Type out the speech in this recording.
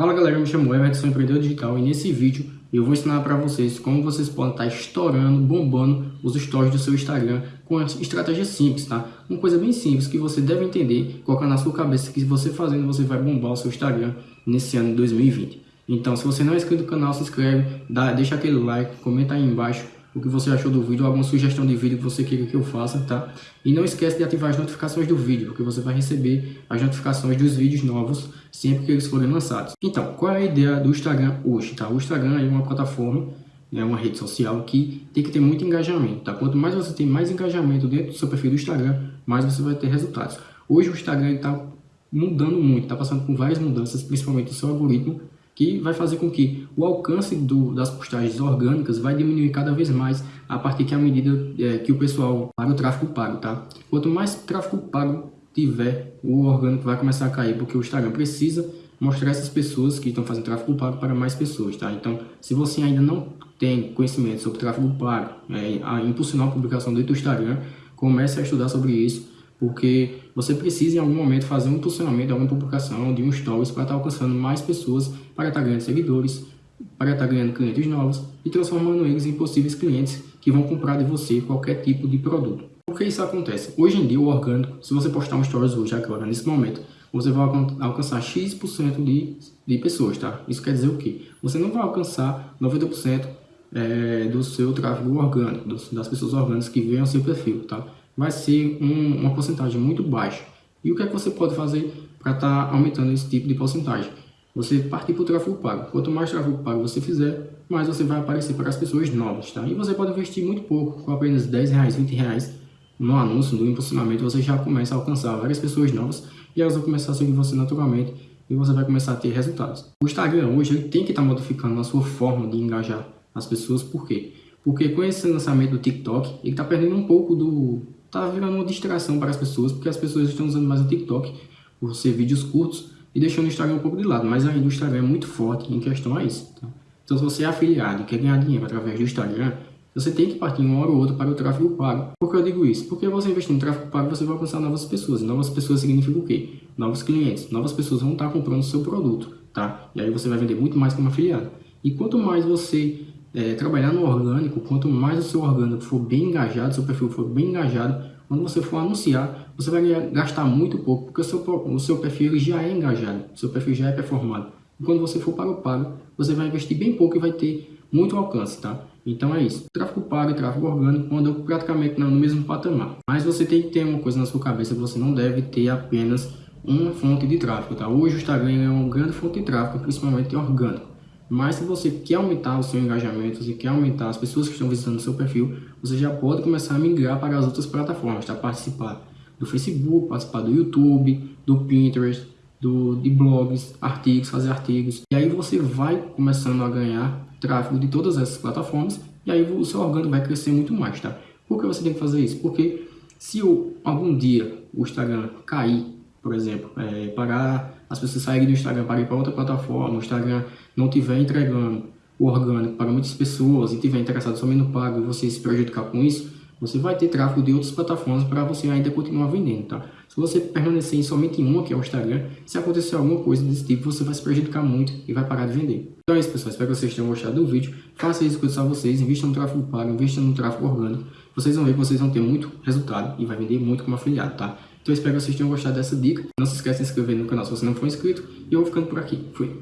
Fala galera, eu me chamo Everton, sou empreendedor digital e nesse vídeo eu vou ensinar para vocês como vocês podem estar estourando, bombando os stories do seu Instagram com estratégias simples, tá? Uma coisa bem simples que você deve entender, colocar na sua cabeça que você fazendo você vai bombar o seu Instagram nesse ano de 2020. Então, se você não é inscrito no canal, se inscreve, dá, deixa aquele like, comenta aí embaixo o que você achou do vídeo, alguma sugestão de vídeo que você queira que eu faça, tá? E não esquece de ativar as notificações do vídeo, porque você vai receber as notificações dos vídeos novos sempre que eles forem lançados. Então, qual é a ideia do Instagram hoje, tá? O Instagram é uma plataforma, é uma rede social que tem que ter muito engajamento, tá? Quanto mais você tem mais engajamento dentro do seu perfil do Instagram, mais você vai ter resultados. Hoje o Instagram está mudando muito, está passando por várias mudanças, principalmente o seu algoritmo, que vai fazer com que o alcance do, das postagens orgânicas vai diminuir cada vez mais a partir que a medida é, que o pessoal paga o tráfego pago, tá? Quanto mais tráfego pago tiver, o orgânico vai começar a cair, porque o Instagram precisa mostrar essas pessoas que estão fazendo tráfego pago para mais pessoas, tá? Então, se você ainda não tem conhecimento sobre tráfego pago, é, a impulsionar a publicação do Instagram, comece a estudar sobre isso, porque você precisa em algum momento fazer um impulsionamento de alguma publicação, de um stories para estar alcançando mais pessoas, para estar ganhando seguidores, para estar ganhando clientes novos e transformando eles em possíveis clientes que vão comprar de você qualquer tipo de produto. Por que isso acontece? Hoje em dia o orgânico, se você postar um stories hoje, agora, nesse momento, você vai alcançar X% de, de pessoas, tá? Isso quer dizer o quê? Você não vai alcançar 90% é, do seu tráfego orgânico, das pessoas orgânicas que veem ao seu perfil, tá? Vai ser um, uma porcentagem muito baixa. E o que é que você pode fazer para estar tá aumentando esse tipo de porcentagem? Você partir para o tráfego pago. Quanto mais tráfego pago você fizer, mais você vai aparecer para as pessoas novas. Tá? E você pode investir muito pouco, com apenas 10 reais, 20 reais no anúncio, no impulsionamento, você já começa a alcançar várias pessoas novas e elas vão começar a seguir você naturalmente e você vai começar a ter resultados. O Instagram hoje ele tem que estar tá modificando a sua forma de engajar as pessoas, por quê? Porque com esse lançamento do TikTok, ele está perdendo um pouco do, tá virando uma distração para as pessoas, porque as pessoas estão usando mais o TikTok por ser vídeos curtos e deixando o Instagram um pouco de lado, mas ainda o Instagram é muito forte em questão a isso. Tá? Então se você é afiliado e quer ganhar dinheiro através do Instagram, você tem que partir uma hora ou outra para o tráfego pago. Por que eu digo isso? Porque você investir no tráfego pago, você vai alcançar novas pessoas. E novas pessoas significa o quê? Novos clientes. Novas pessoas vão estar comprando o seu produto, tá? E aí você vai vender muito mais como afiliado. E quanto mais você é, trabalhar no orgânico, quanto mais o seu orgânico for bem engajado, seu perfil for bem engajado, quando você for anunciar, você vai gastar muito pouco, porque o seu, o seu perfil já é engajado, o seu perfil já é performado. E quando você for para o pago, você vai investir bem pouco e vai ter muito alcance, tá? Então é isso. Tráfego pago e tráfego orgânico andam praticamente no mesmo patamar. Mas você tem que ter uma coisa na sua cabeça, você não deve ter apenas uma fonte de tráfego, tá? Hoje o Instagram é uma grande fonte de tráfego, principalmente orgânico. Mas se você quer aumentar o seu engajamento, se quer aumentar as pessoas que estão visitando o seu perfil, você já pode começar a migrar para as outras plataformas, tá? Participar do Facebook, participar do YouTube, do Pinterest, do, de blogs, artigos, fazer artigos. E aí você vai começando a ganhar tráfego de todas essas plataformas e aí o seu orgânico vai crescer muito mais, tá? Por que você tem que fazer isso? Porque se algum dia o Instagram cair, por exemplo, é, parar as pessoas saírem do Instagram para ir para outra plataforma, o Instagram não estiver entregando o orgânico para muitas pessoas e estiver interessado somente no pago e você se prejudicar com isso, você vai ter tráfego de outras plataformas para você ainda continuar vendendo, tá? Se você permanecer em somente uma, que é o Instagram, se acontecer alguma coisa desse tipo, você vai se prejudicar muito e vai parar de vender. Então é isso, pessoal. Espero que vocês tenham gostado do vídeo. Faça isso com só vocês, invista no tráfego pago, invista no tráfego orgânico. Vocês vão ver que vocês vão ter muito resultado e vai vender muito como afiliado, tá? Então espero que vocês tenham gostado dessa dica. Não se esqueça de se inscrever no canal se você não for inscrito. E eu vou ficando por aqui. Fui!